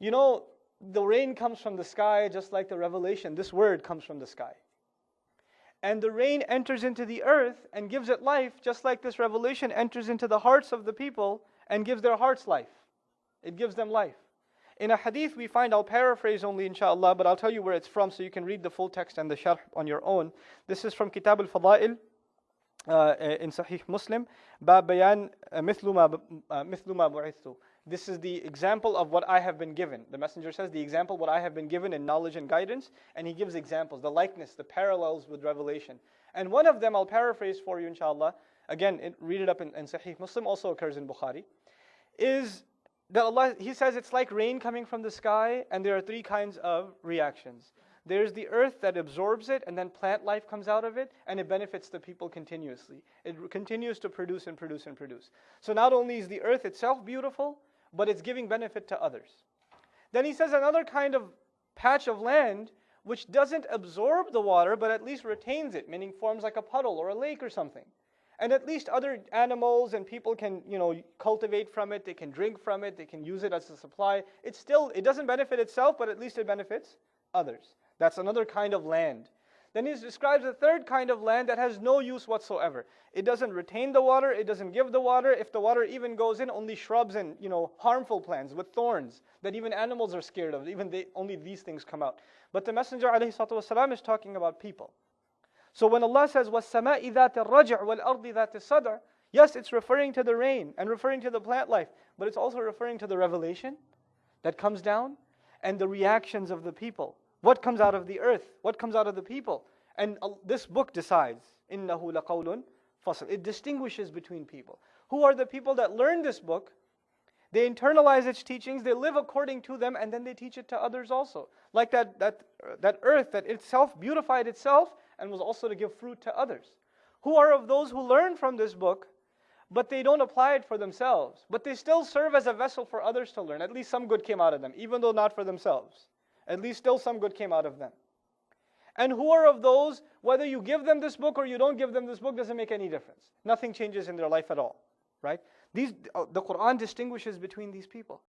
You know, the rain comes from the sky just like the revelation. This word comes from the sky. And the rain enters into the earth and gives it life, just like this revelation enters into the hearts of the people and gives their hearts life. It gives them life. In a hadith we find, I'll paraphrase only inshallah, but I'll tell you where it's from so you can read the full text and the sharh on your own. This is from Kitab al-Fada'il uh, in Sahih Muslim. باب بيان مثل ما مثل ما بعثت this is the example of what I have been given. The messenger says, the example what I have been given in knowledge and guidance, and he gives examples, the likeness, the parallels with revelation. And one of them, I'll paraphrase for you, inshallah. Again, it, read it up in, in Sahih Muslim, also occurs in Bukhari. Is that Allah, He says it's like rain coming from the sky, and there are three kinds of reactions. There's the earth that absorbs it, and then plant life comes out of it, and it benefits the people continuously. It continues to produce and produce and produce. So not only is the earth itself beautiful, but it's giving benefit to others. Then he says another kind of patch of land which doesn't absorb the water but at least retains it, meaning forms like a puddle or a lake or something. And at least other animals and people can, you know, cultivate from it, they can drink from it, they can use it as a supply. It's still, it doesn't benefit itself, but at least it benefits others. That's another kind of land. Then he describes a third kind of land that has no use whatsoever. It doesn't retain the water, it doesn't give the water. If the water even goes in, only shrubs and you know harmful plants with thorns that even animals are scared of. Even they, only these things come out. But the Messenger والسلام, is talking about people. So when Allah says وَالسَّمَاءِ ذَاتِ الرَّجْعِ وَالْأَرْضِ ذَاتِ الصَّدْعِ Yes, it's referring to the rain and referring to the plant life, but it's also referring to the revelation that comes down and the reactions of the people. What comes out of the earth? What comes out of the people? And this book decides. إِنَّهُ لَقَوْلٌ فَصْلٌ It distinguishes between people. Who are the people that learn this book? They internalize its teachings, they live according to them, and then they teach it to others also. Like that, that, that earth that itself beautified itself and was also to give fruit to others. Who are of those who learn from this book, but they don't apply it for themselves, but they still serve as a vessel for others to learn. At least some good came out of them, even though not for themselves. At least still some good came out of them. And who are of those, whether you give them this book or you don't give them this book, doesn't make any difference. Nothing changes in their life at all, right? These, uh, the Quran distinguishes between these people.